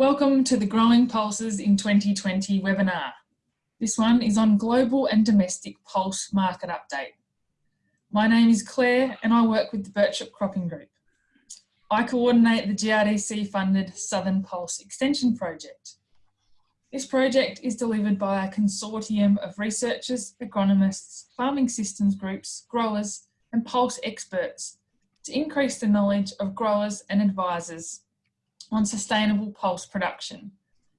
Welcome to the Growing Pulses in 2020 webinar. This one is on global and domestic pulse market update. My name is Claire and I work with the Birchip Cropping Group. I coordinate the GRDC funded Southern Pulse Extension Project. This project is delivered by a consortium of researchers, agronomists, farming systems groups, growers and pulse experts to increase the knowledge of growers and advisors on sustainable pulse production,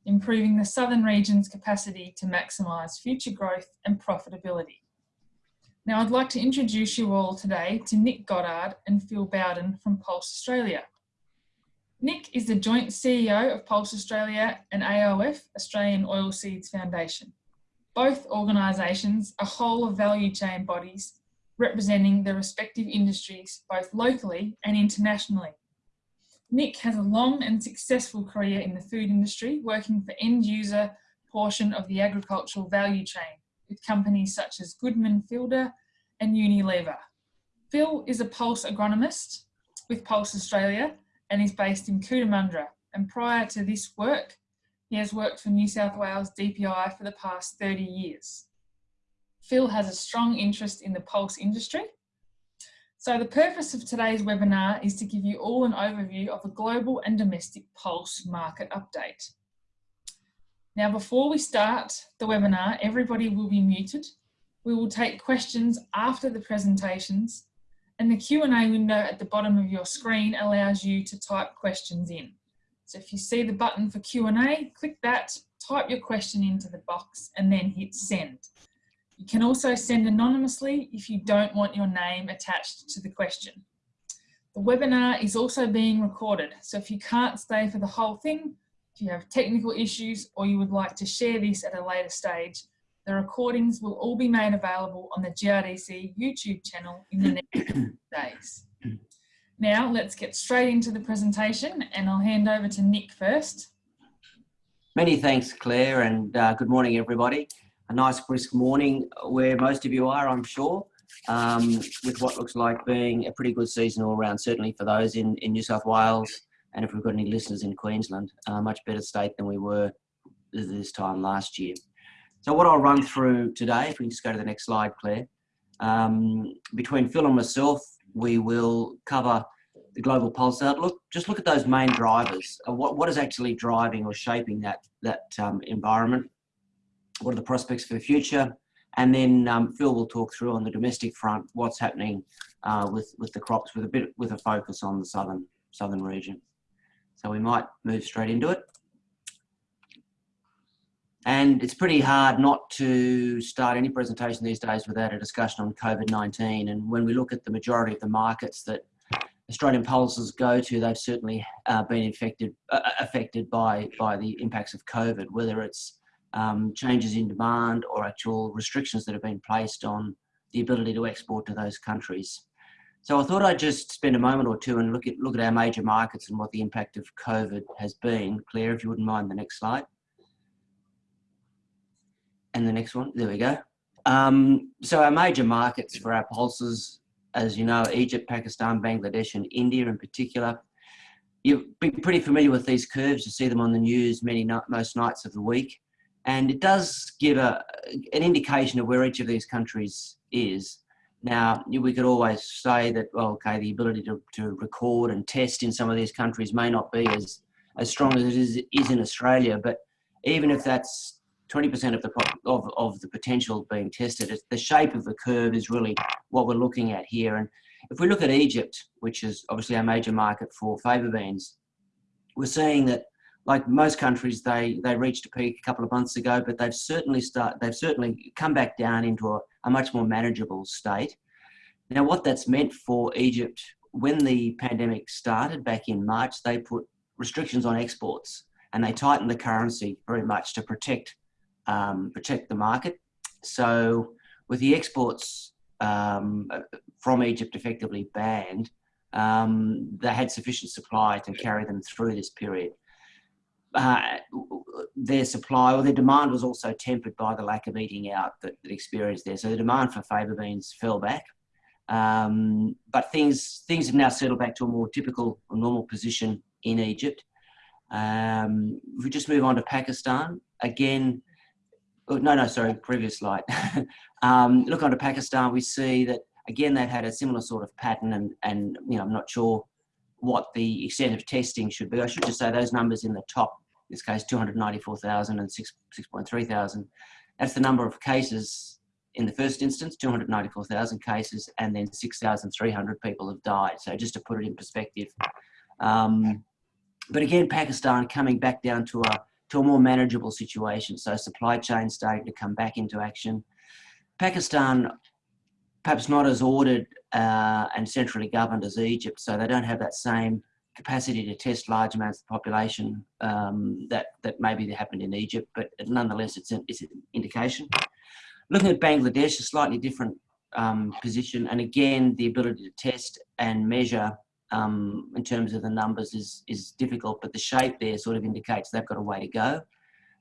improving the southern region's capacity to maximise future growth and profitability. Now I'd like to introduce you all today to Nick Goddard and Phil Bowden from Pulse Australia. Nick is the joint CEO of Pulse Australia and AOF, Australian Oilseeds Foundation. Both organisations are whole of value chain bodies representing their respective industries both locally and internationally. Nick has a long and successful career in the food industry, working for end user portion of the agricultural value chain with companies such as Goodman Fielder and Unilever. Phil is a Pulse agronomist with Pulse Australia and is based in Cootamundra. And prior to this work, he has worked for New South Wales DPI for the past 30 years. Phil has a strong interest in the pulse industry so the purpose of today's webinar is to give you all an overview of the global and domestic pulse market update. Now before we start the webinar, everybody will be muted. We will take questions after the presentations and the Q&A window at the bottom of your screen allows you to type questions in. So if you see the button for Q&A, click that, type your question into the box and then hit send. You can also send anonymously if you don't want your name attached to the question. The webinar is also being recorded, so if you can't stay for the whole thing, if you have technical issues or you would like to share this at a later stage, the recordings will all be made available on the GRDC YouTube channel in the next days. Now let's get straight into the presentation and I'll hand over to Nick first. Many thanks Claire and uh, good morning everybody a nice brisk morning where most of you are, I'm sure, um, with what looks like being a pretty good season all around, certainly for those in, in New South Wales and if we've got any listeners in Queensland, a much better state than we were this time last year. So what I'll run through today, if we can just go to the next slide, Claire, um, between Phil and myself, we will cover the global pulse outlook. Just look at those main drivers. What, what is actually driving or shaping that, that um, environment? What are the prospects for the future, and then um, Phil will talk through on the domestic front what's happening uh, with with the crops with a bit with a focus on the southern southern region. So we might move straight into it. And it's pretty hard not to start any presentation these days without a discussion on COVID-19. And when we look at the majority of the markets that Australian pulses go to, they've certainly uh, been infected, uh, affected by, by the impacts of COVID, whether it's um, changes in demand or actual restrictions that have been placed on the ability to export to those countries. So I thought I'd just spend a moment or two and look at, look at our major markets and what the impact of COVID has been. Claire, if you wouldn't mind the next slide. And the next one, there we go. Um, so our major markets for our pulses, as you know, Egypt, Pakistan, Bangladesh and India in particular. You've been pretty familiar with these curves. You see them on the news many most nights of the week and it does give a, an indication of where each of these countries is. Now, we could always say that, well, okay, the ability to, to record and test in some of these countries may not be as, as strong as it is, is in Australia, but even if that's 20% of the, of, of the potential being tested, the shape of the curve is really what we're looking at here. And if we look at Egypt, which is obviously our major market for faba beans, we're seeing that like most countries, they they reached a peak a couple of months ago, but they've certainly start they've certainly come back down into a, a much more manageable state. Now, what that's meant for Egypt when the pandemic started back in March, they put restrictions on exports and they tightened the currency very much to protect um, protect the market. So, with the exports um, from Egypt effectively banned, um, they had sufficient supply to carry them through this period uh, their supply or their demand was also tempered by the lack of eating out that, that experienced there. So the demand for faba beans fell back. Um, but things things have now settled back to a more typical or normal position in Egypt. Um, if we just move on to Pakistan, again, oh, no, no, sorry, previous slide. um, look onto Pakistan, we see that again, they've had a similar sort of pattern and, and you know, I'm not sure what the extent of testing should be. I should just say those numbers in the top, this case, 294,000 and 6.3 thousand. That's the number of cases in the first instance, 294,000 cases, and then 6,300 people have died. So just to put it in perspective. Um, but again, Pakistan coming back down to a, to a more manageable situation. So supply chain starting to come back into action. Pakistan, perhaps not as ordered uh, and centrally governed as Egypt, so they don't have that same capacity to test large amounts of the population um, that, that maybe happened in Egypt, but nonetheless, it's an, it's an indication. Looking at Bangladesh, a slightly different um, position, and again, the ability to test and measure um, in terms of the numbers is, is difficult, but the shape there sort of indicates they've got a way to go.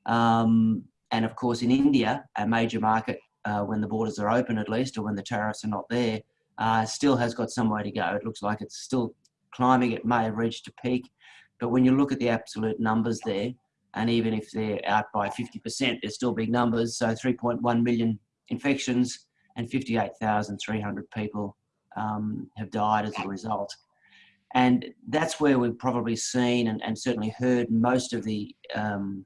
Um, and of course, in India, a major market, uh, when the borders are open at least, or when the tariffs are not there, uh, still has got some way to go. It looks like it's still climbing. It may have reached a peak, but when you look at the absolute numbers there, and even if they're out by 50%, they're still big numbers. So 3.1 million infections and 58,300 people um, have died as a result. And that's where we've probably seen and, and certainly heard most of the um,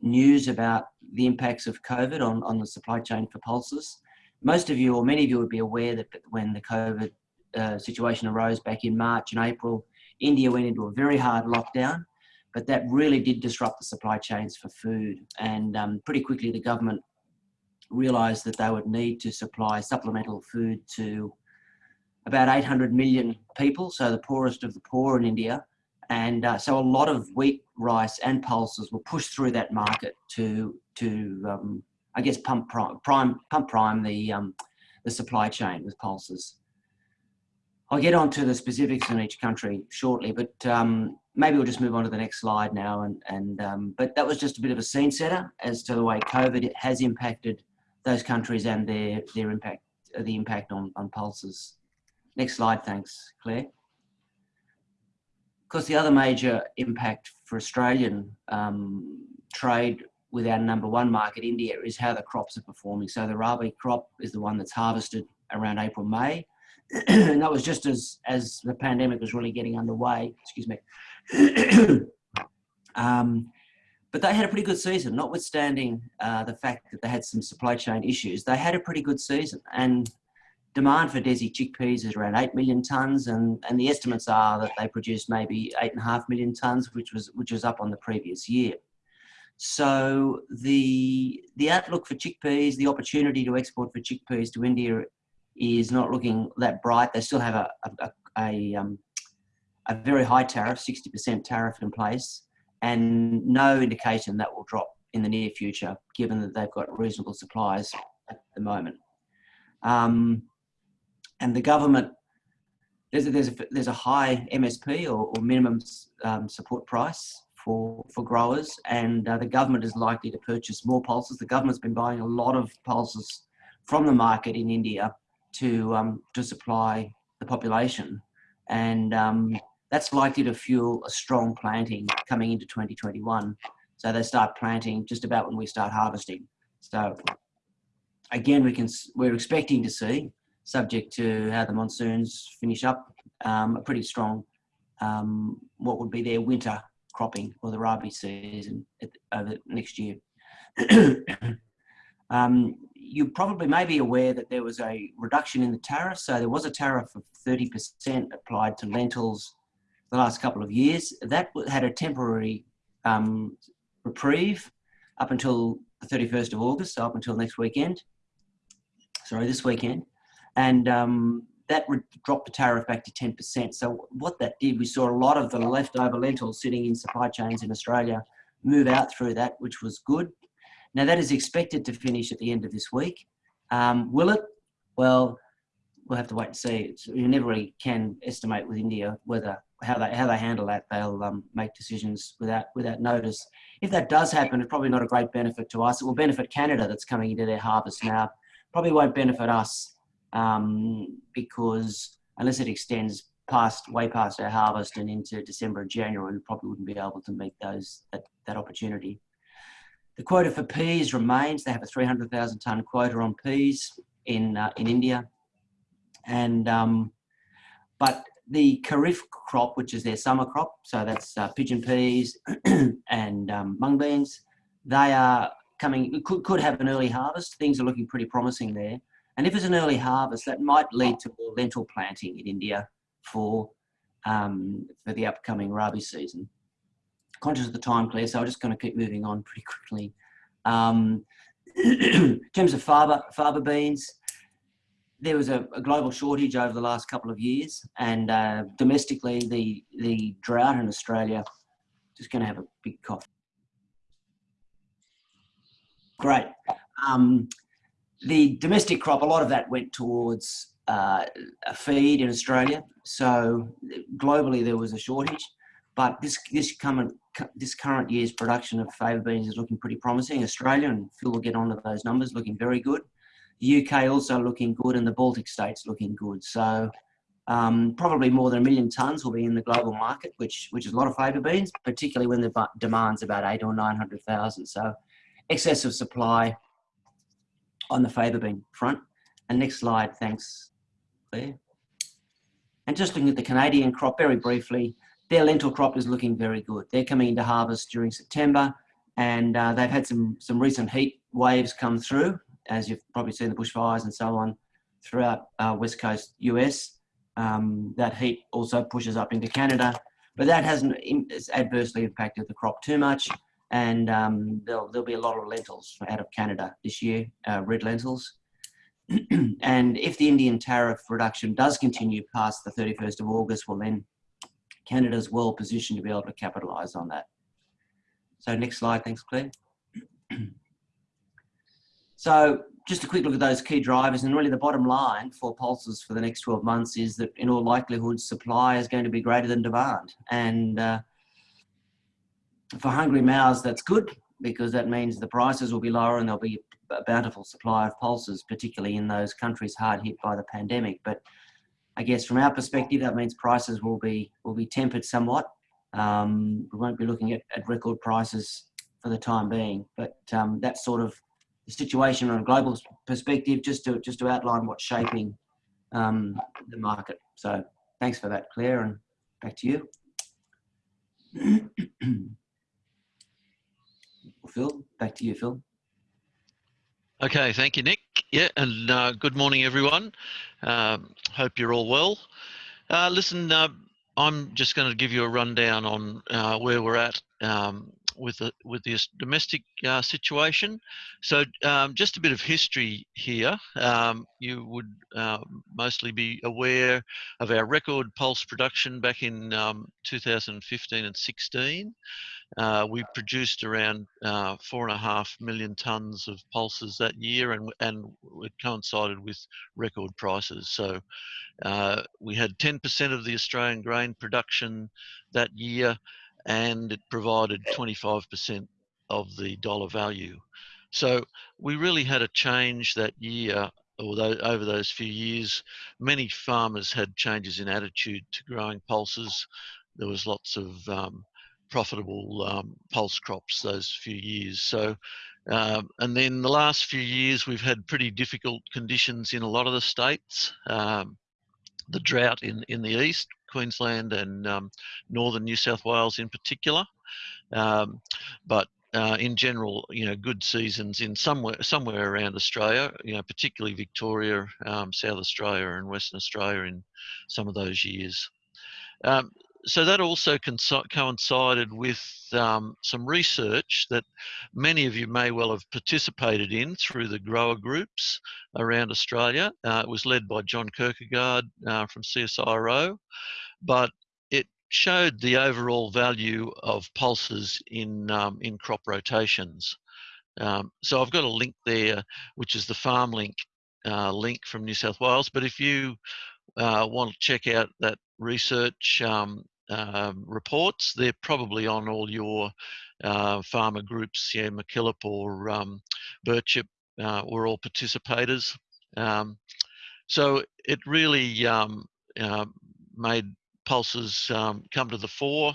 news about the impacts of COVID on, on the supply chain for pulses. Most of you, or many of you, would be aware that when the COVID uh, situation arose back in March and April, India went into a very hard lockdown but that really did disrupt the supply chains for food. And um, pretty quickly, the government realised that they would need to supply supplemental food to about 800 million people, so the poorest of the poor in India. And uh, so a lot of wheat, rice, and pulses were pushed through that market to, to um, I guess, pump prime, prime, pump prime the, um, the supply chain with pulses. I'll get on to the specifics in each country shortly, but um, maybe we'll just move on to the next slide now. And, and um, But that was just a bit of a scene setter as to the way COVID has impacted those countries and their, their impact, the impact on, on pulses. Next slide, thanks, Claire. Of course, the other major impact for Australian um, trade with our number one market, India, is how the crops are performing. So the rabi crop is the one that's harvested around April, May. And that was just as as the pandemic was really getting underway. Excuse me. um, but they had a pretty good season, notwithstanding uh, the fact that they had some supply chain issues. They had a pretty good season, and demand for Desi chickpeas is around eight million tons, and and the estimates are that they produced maybe eight and a half million tons, which was which was up on the previous year. So the the outlook for chickpeas, the opportunity to export for chickpeas to India is not looking that bright. They still have a, a, a, um, a very high tariff, 60% tariff in place, and no indication that will drop in the near future, given that they've got reasonable supplies at the moment. Um, and the government, there's a, there's a, there's a high MSP or, or minimum um, support price for, for growers, and uh, the government is likely to purchase more pulses. The government's been buying a lot of pulses from the market in India to um, to supply the population, and um, that's likely to fuel a strong planting coming into 2021. So they start planting just about when we start harvesting. So again, we can we're expecting to see, subject to how the monsoons finish up, um, a pretty strong um, what would be their winter cropping or the rabi season over next year. you probably may be aware that there was a reduction in the tariff. So there was a tariff of 30% applied to lentils the last couple of years. That had a temporary um, reprieve up until the 31st of August, so up until next weekend. Sorry, this weekend. And um, that dropped the tariff back to 10%. So what that did, we saw a lot of the leftover lentils sitting in supply chains in Australia move out through that, which was good. Now that is expected to finish at the end of this week. Um, will it? Well, we'll have to wait and see. You never really can estimate with India whether how they how they handle that. They'll um, make decisions without without notice. If that does happen, it's probably not a great benefit to us. It will benefit Canada that's coming into their harvest now. Probably won't benefit us um, because unless it extends past way past our harvest and into December and January, we probably wouldn't be able to meet those that, that opportunity. The quota for peas remains. They have a 300,000 tonne quota on peas in uh, in India, and um, but the Kharif crop, which is their summer crop, so that's uh, pigeon peas and um, mung beans, they are coming. Could could have an early harvest. Things are looking pretty promising there. And if it's an early harvest, that might lead to more lentil planting in India for um, for the upcoming rabi season. Conscious of the time, Claire, so I'm just going to keep moving on pretty quickly. Um, in terms of faba, faba beans, there was a, a, global shortage over the last couple of years, and uh, domestically, the the drought in Australia. Just going to have a big cough. Great. Um, the domestic crop, a lot of that went towards uh, a feed in Australia. So globally, there was a shortage, but this this current this current year's production of faba beans is looking pretty promising. Australia and Phil will get onto those numbers, looking very good. The UK also looking good, and the Baltic states looking good. So um, probably more than a million tonnes will be in the global market, which which is a lot of faba beans, particularly when the demand's about eight or nine hundred thousand. So excessive supply on the faba bean front. And next slide, thanks, Claire. And just looking at the Canadian crop very briefly, their lentil crop is looking very good. They're coming into harvest during September and uh, they've had some, some recent heat waves come through, as you've probably seen the bushfires and so on throughout uh, West Coast US. Um, that heat also pushes up into Canada, but that hasn't adversely impacted the crop too much and um, there'll, there'll be a lot of lentils out of Canada this year, uh, red lentils. and if the Indian tariff reduction does continue past the 31st of August, well then Canada's well positioned to be able to capitalise on that. So next slide, thanks Claire. so just a quick look at those key drivers and really the bottom line for pulses for the next 12 months is that in all likelihood supply is going to be greater than demand and uh, for hungry mouths, that's good because that means the prices will be lower and there'll be a bountiful supply of pulses, particularly in those countries hard hit by the pandemic. But I guess from our perspective, that means prices will be will be tempered somewhat. Um, we won't be looking at, at, record prices for the time being, but um, that's sort of the situation on a global perspective, just to just to outline what's shaping um, the market. So thanks for that, Claire, and back to you. Phil, back to you, Phil. Okay, thank you, Nick. Yeah, and uh, good morning, everyone. Um, hope you're all well. Uh, listen, uh, I'm just going to give you a rundown on uh, where we're at um, with the with this domestic uh, situation. So, um, just a bit of history here. Um, you would uh, mostly be aware of our record pulse production back in um, 2015 and 16. Uh, we produced around uh, four and a half million tonnes of pulses that year, and and it coincided with record prices. So uh, we had 10% of the Australian grain production that year, and it provided 25% of the dollar value. So we really had a change that year, although over those few years, many farmers had changes in attitude to growing pulses. There was lots of um, profitable um, pulse crops those few years. So, um, and then the last few years we've had pretty difficult conditions in a lot of the states. Um, the drought in in the east, Queensland and um, northern New South Wales in particular, um, but. Uh, in general, you know, good seasons in somewhere somewhere around Australia, you know, particularly Victoria, South Australia, and Western Australia in some of those years. Um, so that also coincided with um, some research that many of you may well have participated in through the grower groups around Australia. Uh, it was led by John Kirkegaard uh, from CSIRO, but it showed the overall value of pulses in um, in crop rotations. Um, so I've got a link there, which is the FarmLink uh, link from New South Wales. But if you uh, want to check out that research, um, um, reports. They're probably on all your uh, farmer groups, yeah, MacKillop or um, Birchip uh, were all participators. Um, so it really um, uh, made pulses um, come to the fore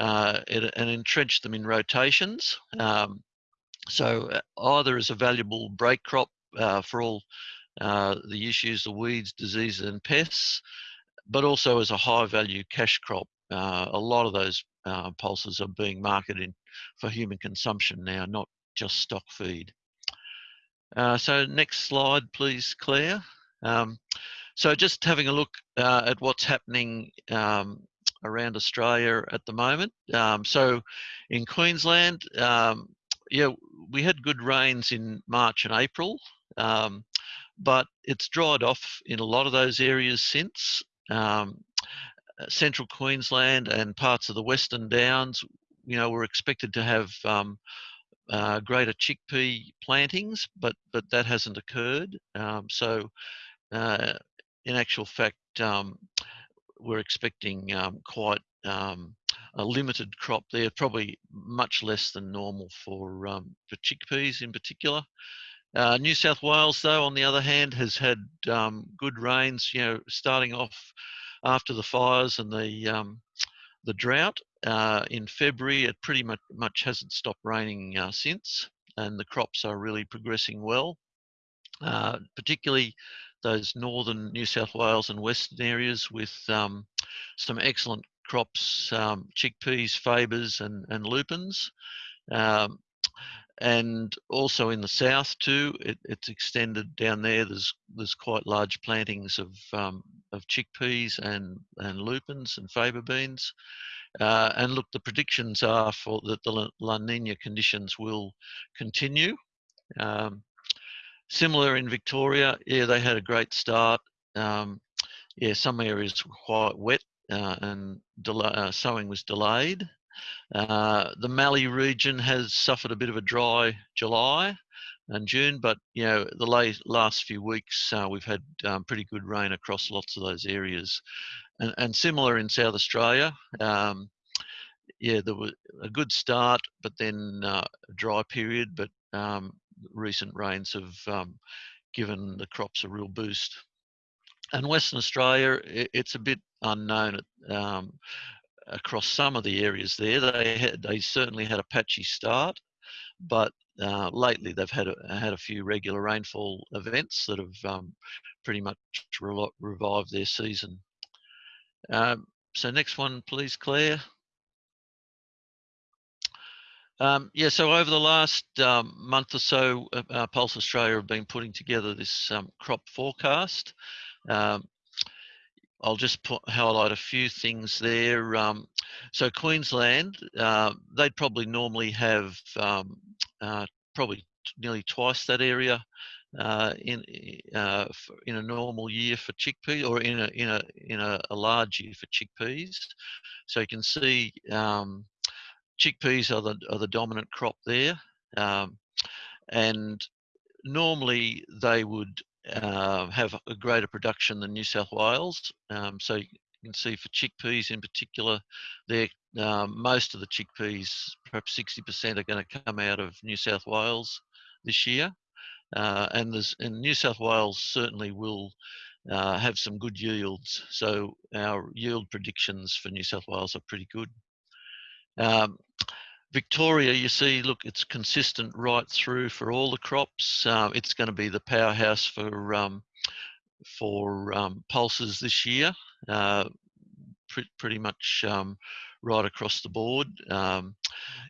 uh, and entrenched them in rotations. Um, so uh, either as a valuable break crop uh, for all uh, the issues of weeds, diseases and pests, but also as a high value cash crop. Uh, a lot of those uh, pulses are being marketed for human consumption now, not just stock feed. Uh, so next slide, please, Claire. Um, so just having a look uh, at what's happening um, around Australia at the moment. Um, so in Queensland, um, yeah, we had good rains in March and April, um, but it's dried off in a lot of those areas since. Um, Central Queensland and parts of the Western Downs, you know, were expected to have um, uh, greater chickpea plantings, but but that hasn't occurred. Um, so, uh, in actual fact, um, we're expecting um, quite um, a limited crop there, probably much less than normal for um, for chickpeas in particular. Uh, New South Wales, though, on the other hand, has had good rains. You know, starting off after the fires and the um, the drought uh, in February, it pretty much, much hasn't stopped raining uh, since, and the crops are really progressing well. Uh, particularly those northern New South Wales and western areas with um, some excellent crops, um, chickpeas, fabas, and, and lupins. Um, and also in the south too, it, it's extended down there. There's there's quite large plantings of um, of chickpeas and and lupins and faba beans. Uh, and look, the predictions are for that the La Nina conditions will continue. Um, similar in Victoria, yeah, they had a great start. Um, yeah, some areas were quite wet uh, and uh, sowing was delayed. Uh, the Mallee region has suffered a bit of a dry July and June, but you know the late, last few weeks uh, we've had um, pretty good rain across lots of those areas, and, and similar in South Australia. Um, yeah, there was a good start, but then uh, a dry period. But um, recent rains have um, given the crops a real boost. And Western Australia, it, it's a bit unknown um, across some of the areas there. They had, they certainly had a patchy start, but uh, lately they've had a, had a few regular rainfall events that have um, pretty much re revived their season. Um, so next one, please, Claire. Um, yeah, so over the last um, month or so, uh, uh, Pulse Australia have been putting together this um, crop forecast. Um, I'll just put, highlight a few things there. Um, so Queensland, uh, they'd probably normally have um, uh, probably nearly twice that area uh, in uh, in a normal year for chickpeas, or in a in a in a, a large year for chickpeas. So you can see um, chickpeas are the are the dominant crop there, um, and normally they would uh, have a greater production than New South Wales. Um, so you can see for chickpeas in particular, there um, most of the chickpeas, perhaps 60% are going to come out of New South Wales this year. Uh, and there's and New South Wales certainly will uh, have some good yields. So our yield predictions for New South Wales are pretty good. Um, Victoria, you see, look, it's consistent right through for all the crops. Uh, it's going to be the powerhouse for um, for um, pulses this year, uh, pre pretty much um, right across the board. Um,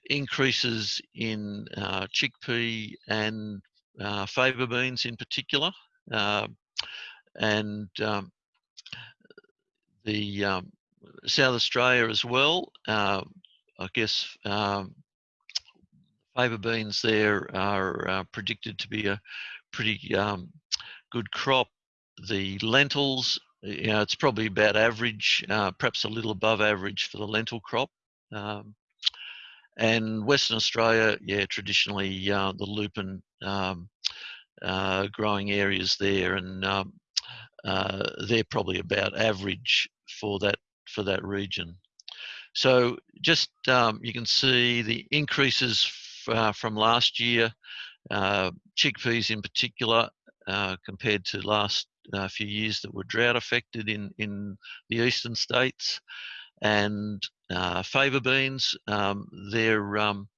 increases in uh, chickpea and uh, faba beans in particular, uh, and um, the um, South Australia as well. I guess um, faba beans there are uh, predicted to be a pretty um, good crop. The lentils, you know, it's probably about average, uh, perhaps a little above average for the lentil crop. Um, and Western Australia, yeah, traditionally uh, the lupin um, uh, growing areas there, and um, uh, they're probably about average for that for that region. So just um, you can see the increases uh, from last year, uh, chickpeas in particular, uh, compared to last a few years that were drought affected in, in the eastern states. And uh, fava beans, um, they're, um,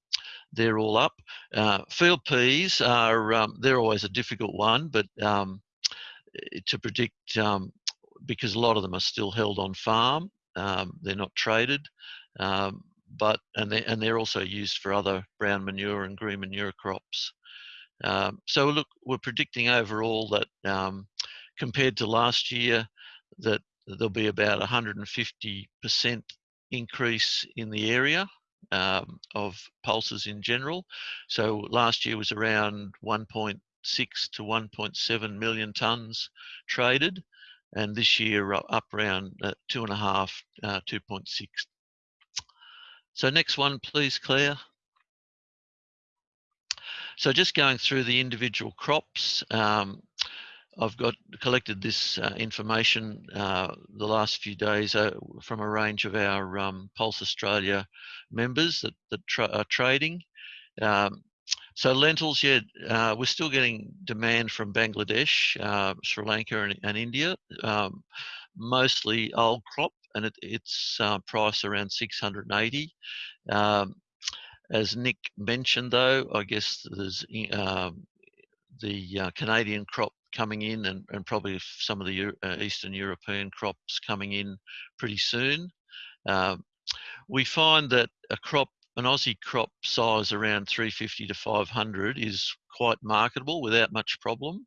they're all up. Uh, field peas are, um, they're always a difficult one, but um, to predict, um, because a lot of them are still held on farm, they're not traded. but and they and they're also used for other brown manure and green manure crops. Um, so look, we're predicting overall that um, compared to last year, that there'll be about 150% increase in the area um, of pulses in general. So last year was around 1.6 to 1.7 million tonnes traded, and this year up around uh, two and a half, uh, 2.6. So next one, please, Claire. So just going through the individual crops, um, I've got collected this uh, information uh, the last few days uh, from a range of our um, Pulse Australia members that, that tra are trading. Um, so lentils, yeah, uh, we're still getting demand from Bangladesh, uh, Sri Lanka and, and India, um, mostly old crop and it, it's uh, price around 680. Um, as Nick mentioned, though, I guess there's um, the uh, Canadian crop coming in and, and probably some of the uh, Eastern European crops coming in pretty soon. Um, we find that a crop, an Aussie crop size around 350 to 500 is quite marketable without much problem,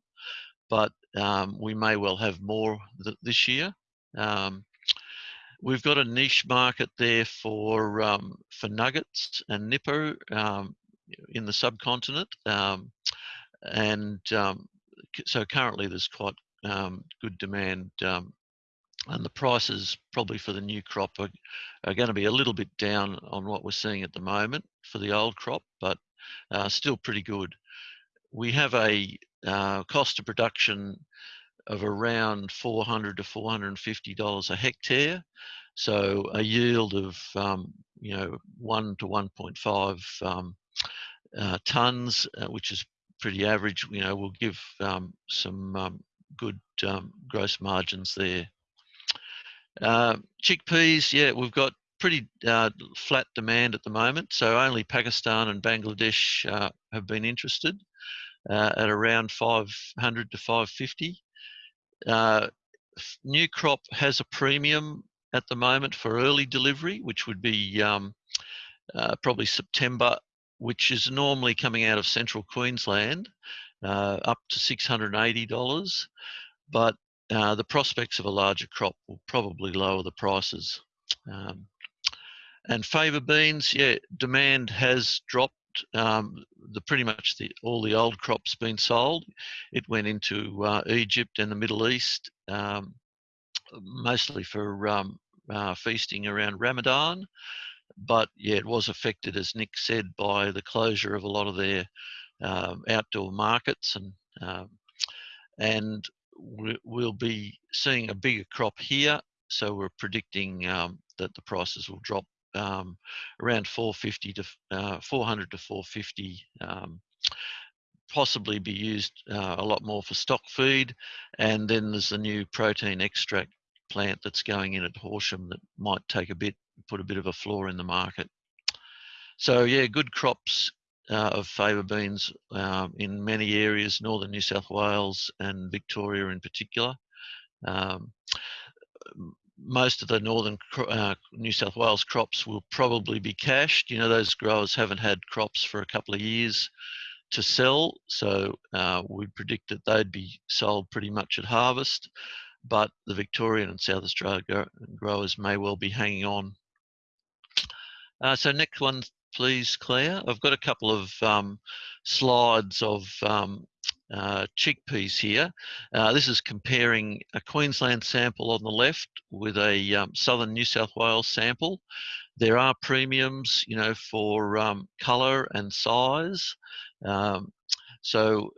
but um, we may well have more th this year. Um, We've got a niche market there for um, for nuggets and nipper um, in the subcontinent, um, and um, so currently there's quite good demand, and the prices probably for the new crop are, are going to be a little bit down on what we're seeing at the moment for the old crop, but uh, still pretty good. We have a uh, cost of production of around 400 to 450 dollars a hectare. So a yield of um, you know one to 1.5 um, uh, tons, uh, which is pretty average. You know, will give um, some um, good um, gross margins there. Uh, chickpeas, yeah, we've got pretty uh, flat demand at the moment. So only Pakistan and Bangladesh uh, have been interested uh, at around 500 to 550. Uh, new crop has a premium at the moment for early delivery, which would be um, probably September, which is normally coming out of central Queensland, up to $680. But uh, the prospects of a larger crop will probably lower the prices. Um, and fava beans, yeah, demand has dropped um, the pretty much the, all the old crops been sold. It went into uh, Egypt and the Middle East, um, mostly for um, uh, feasting around Ramadan. But yeah, it was affected, as Nick said, by the closure of a lot of their um, outdoor markets, and um, and we'll be seeing a bigger crop here. So we're predicting um, that the prices will drop um, around 450 to uh, 400 to 450 um, possibly be used uh, a lot more for stock feed and then there's the new protein extract plant that's going in at Horsham that might take a bit put a bit of a floor in the market so yeah good crops uh, of fava beans um, in many areas northern New South Wales and Victoria in particular um, most of the northern uh, New South Wales crops will probably be cashed. You know, those growers haven't had crops for a couple of years to sell, so uh, we predict that they'd be sold pretty much at harvest. But the Victorian and South Australia growers may well be hanging on. Uh, so next one, please, Claire. I've got a couple of um, slides of um, uh, chickpeas here. Uh, this is comparing a Queensland sample on the left with a um, southern New South Wales sample. There are premiums, you know, for um, colour and size. Um, so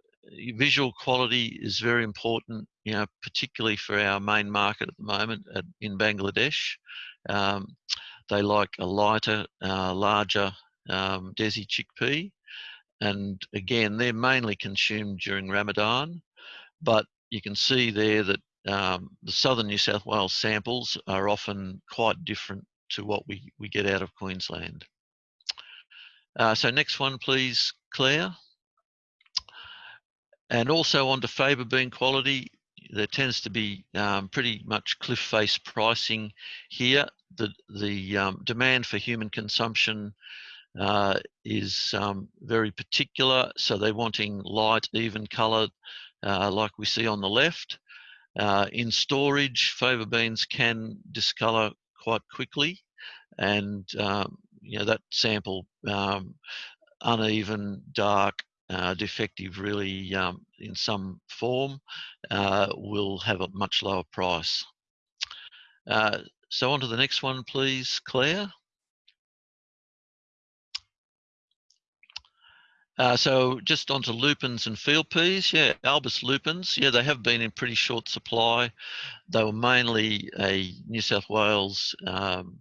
visual quality is very important, you know, particularly for our main market at the moment at, in Bangladesh. Um, they like a lighter, uh, larger um, Desi chickpea and again they're mainly consumed during Ramadan but you can see there that um, the southern New South Wales samples are often quite different to what we, we get out of Queensland. Uh, so next one, please, Claire. And also on to faba bean quality, there tends to be um, pretty much cliff face pricing here. The, the um, demand for human consumption uh, is um, very particular. So they're wanting light, even color, uh, like we see on the left. Uh, in storage, faba beans can discolour quite quickly, and um, you know that sample um, uneven, dark, uh, defective really um, in some form uh, will have a much lower price. Uh, so on to the next one, please, Claire. Uh, so just onto lupins and field peas. Yeah, Albus lupins. Yeah, they have been in pretty short supply. They were mainly a New South Wales um,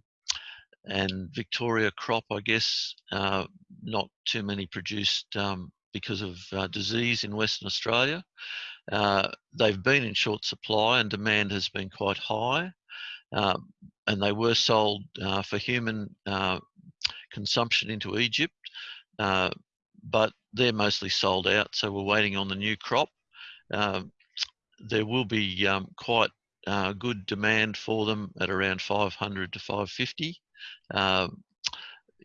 and Victoria crop, I guess. Uh, not too many produced um, because of uh, disease in Western Australia. Uh, they've been in short supply and demand has been quite high. Um, and they were sold uh, for human uh, consumption into Egypt, uh, but they're mostly sold out. So we're waiting on the new crop. Um, there will be um, quite uh, good demand for them at around 500 to 550 um,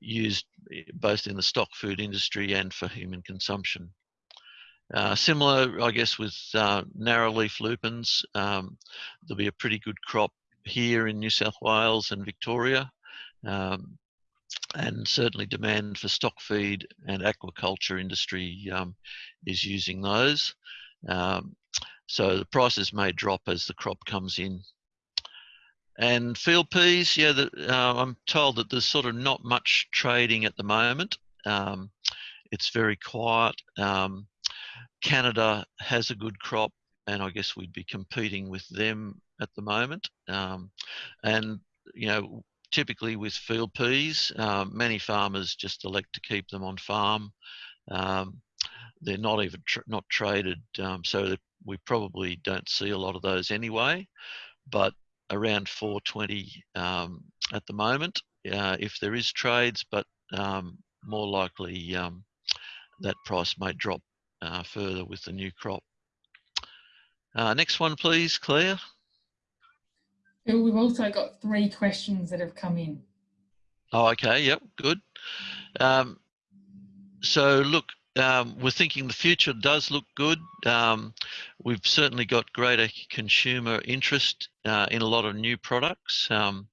used eh, both in the stock food industry and for human consumption. Uh, similar, I guess, with uh, narrow leaf lupins, um, there'll be a pretty good crop here in New South Wales and Victoria, um, and certainly demand for stock feed and aquaculture industry um, is using those. Um, so the prices may drop as the crop comes in and field peas, yeah, the, uh, I'm told that there's sort of not much trading at the moment. Um, it's very quiet. Um, Canada has a good crop, and I guess we'd be competing with them at the moment. Um, and you know, typically with field peas, uh, many farmers just elect to keep them on farm. Um, they're not even tr not traded, um, so we probably don't see a lot of those anyway. But around 420 um, at the moment uh, if there is trades, but um, more likely um, that price may drop uh, further with the new crop. Uh, next one, please, Claire. We've also got three questions that have come in. Oh, okay. Yep. Good. Um, so look, um, we're thinking the future does look good. Um, we've certainly got greater consumer interest uh, in a lot of new products. Um,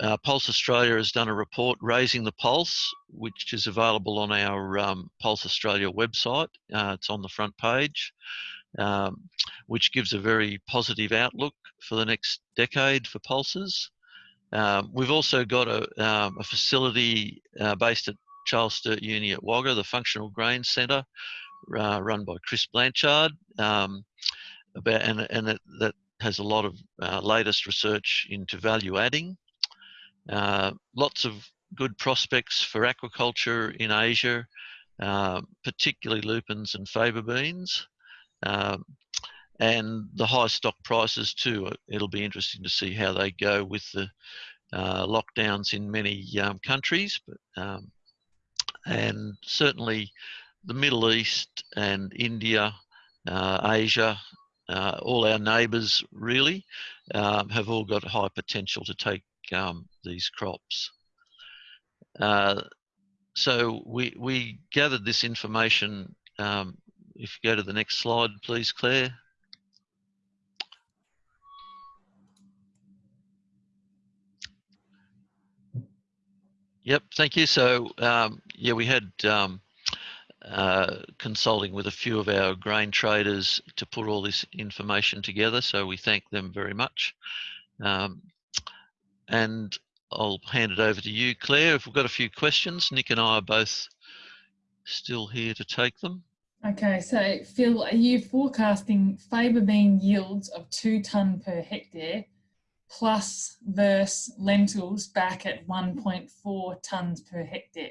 uh, Pulse Australia has done a report, Raising the Pulse, which is available on our um, Pulse Australia website. Uh, it's on the front page, um, which gives a very positive outlook for the next decade for pulses. Um, we've also got a, a facility uh, based at Charles Sturt Uni at Wagga, the Functional Grain Centre, uh, run by Chris Blanchard, um, about and and that, that has a lot of uh, latest research into value adding. Uh, lots of good prospects for aquaculture in Asia, uh, particularly lupins and faba beans. Um, and the high stock prices too. It'll be interesting to see how they go with the uh, lockdowns in many um, countries, but um, and certainly the Middle East and India, uh, Asia, uh, all our neighbours really um, have all got high potential to take um, these crops. Uh, so we, we gathered this information. Um, if you go to the next slide, please, Claire. Yep, thank you. So um, yeah, we had um, uh, consulting with a few of our grain traders to put all this information together. So we thank them very much. Um, and I'll hand it over to you, Claire. If we've got a few questions, Nick and I are both still here to take them. Okay, so Phil, are you forecasting faba bean yields of two tonne per hectare plus verse lentils back at 1.4 tonnes per hectare.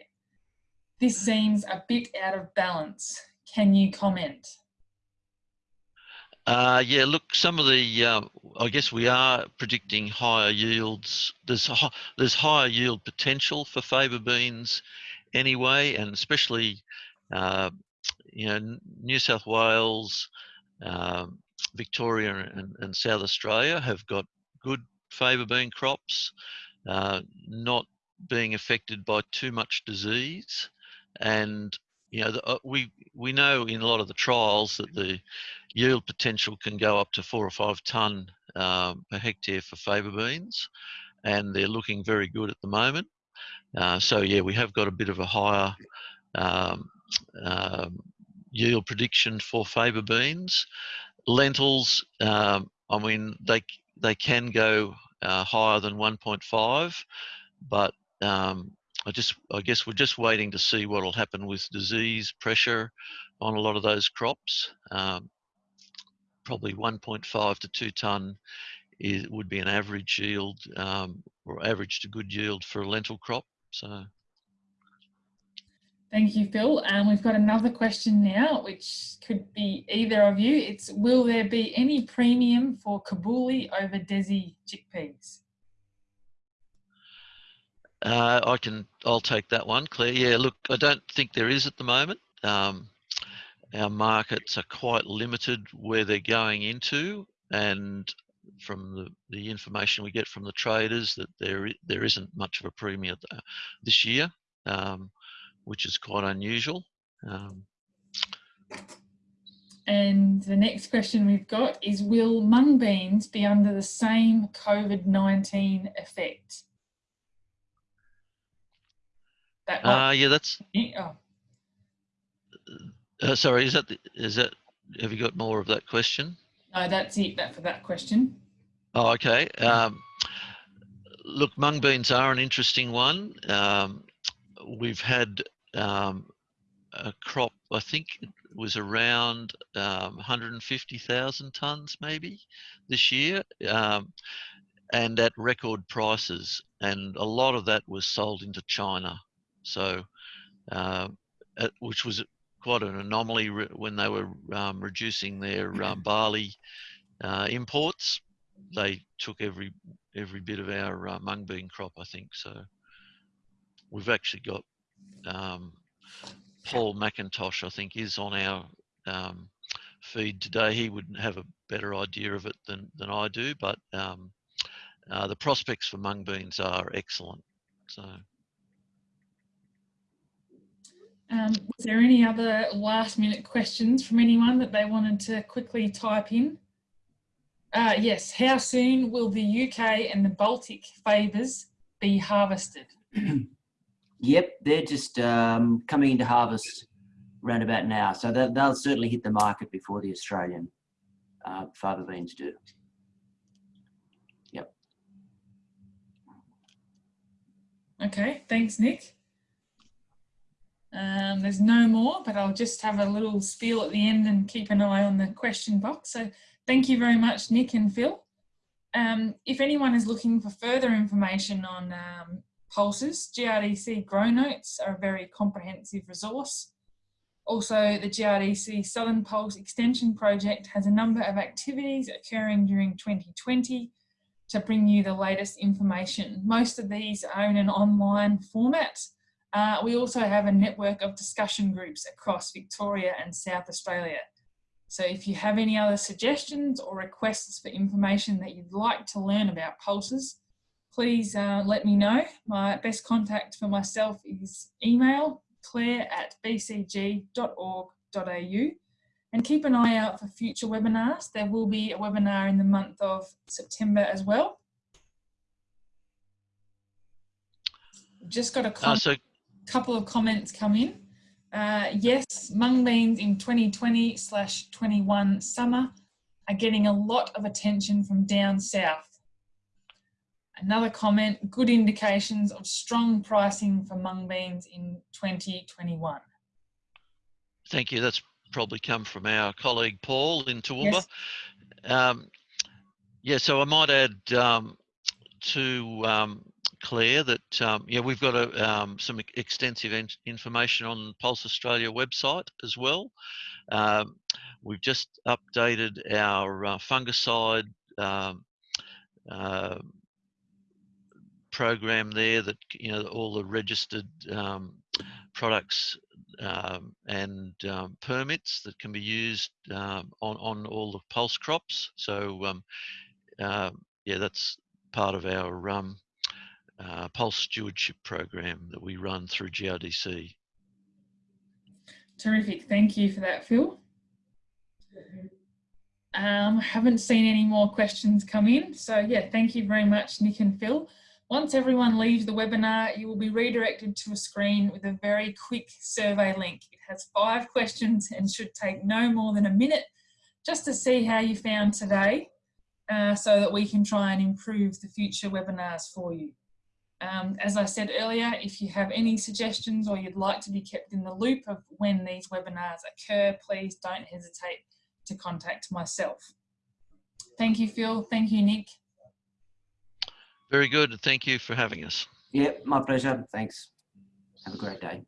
This seems a bit out of balance. Can you comment? Uh, yeah, look, some of the, uh, I guess we are predicting higher yields. There's there's higher yield potential for faba beans anyway, and especially, uh, you know, New South Wales, um, Victoria, and, and, South Australia have got good faba bean crops, uh, not being affected by too much disease, and you know, the, uh, we we know in a lot of the trials that the yield potential can go up to four or five tonne um, per hectare for faba beans, and they're looking very good at the moment. Uh, so yeah, we have got a bit of a higher um, um, yield prediction for faba beans. Lentils, um, I mean, they they can go uh, higher than 1.5, but um, I just, I guess we're just waiting to see what will happen with disease pressure on a lot of those crops. Um, probably 1.5 to 2 tonne is, would be an average yield um, or average to good yield for a lentil crop. So. Thank you, Phil. And um, we've got another question now, which could be either of you. It's, will there be any premium for Kabuli over Desi chickpeas? Uh, I can, I'll take that one, Claire. Yeah, look, I don't think there is at the moment. Um, our markets are quite limited where they're going into, and from the, the information we get from the traders that there there isn't much of a premium this year, um, which is quite unusual. Um, and the next question we've got is, will mung beans be under the same COVID-19 effect? That uh, yeah, that's. Oh. Uh, sorry, is that the, is that? Have you got more of that question? No, that's it. That for that question. Oh, okay. Um, look, mung beans are an interesting one. Um, we've had um, a crop. I think it was around um, 150,000 tons, maybe this year, um, and at record prices. And a lot of that was sold into China. So, uh, which was quite an anomaly when they were um, reducing their um, barley uh, imports. They took every every bit of our uh, mung bean crop, I think. So, we've actually got um, Paul McIntosh, I think, is on our um, feed today. He would have a better idea of it than than I do, but um, uh, the prospects for mung beans are excellent. So. Um, was there any other last minute questions from anyone that they wanted to quickly type in? Uh, yes, how soon will the UK and the Baltic favours be harvested? yep, they're just um, coming into harvest around about now. So they'll, they'll certainly hit the market before the Australian uh, faba beans do. Yep. Okay, thanks, Nick. Um, there's no more, but I'll just have a little spiel at the end and keep an eye on the question box. So thank you very much, Nick and Phil. Um, if anyone is looking for further information on um, pulses, GRDC Grow Notes are a very comprehensive resource. Also, the GRDC Southern Pulse Extension Project has a number of activities occurring during 2020 to bring you the latest information. Most of these are in an online format, uh, we also have a network of discussion groups across Victoria and South Australia. So if you have any other suggestions or requests for information that you'd like to learn about pulses, please uh, let me know. My best contact for myself is email claire at bcg.org.au and keep an eye out for future webinars. There will be a webinar in the month of September as well. Just got a. Uh, so couple of comments come in. Uh, yes, mung beans in 2020 slash 21 summer are getting a lot of attention from down south. Another comment, good indications of strong pricing for mung beans in 2021. Thank you. That's probably come from our colleague Paul in Toowoomba. Yes. Um, yeah, so I might add um, to um, Claire, that um, yeah, we've got a, um, some extensive information on Pulse Australia website as well. Um, we've just updated our uh, fungicide um, uh, program there that you know all the registered um, products um, and um, permits that can be used um, on on all the pulse crops. So uh, yeah, that's part of our uh, pulse stewardship program that we run through GRDC. Terrific. Thank you for that, Phil. Um, haven't seen any more questions come in. So yeah, thank you very much, Nick and Phil. Once everyone leaves the webinar, you will be redirected to a screen with a very quick survey link. It has five questions and should take no more than a minute just to see how you found today uh, so that we can try and improve the future webinars for you. Um, as I said earlier, if you have any suggestions or you'd like to be kept in the loop of when these webinars occur, please don't hesitate to contact myself. Thank you, Phil. Thank you, Nick. Very good. Thank you for having us. Yeah, my pleasure. Thanks. Have a great day.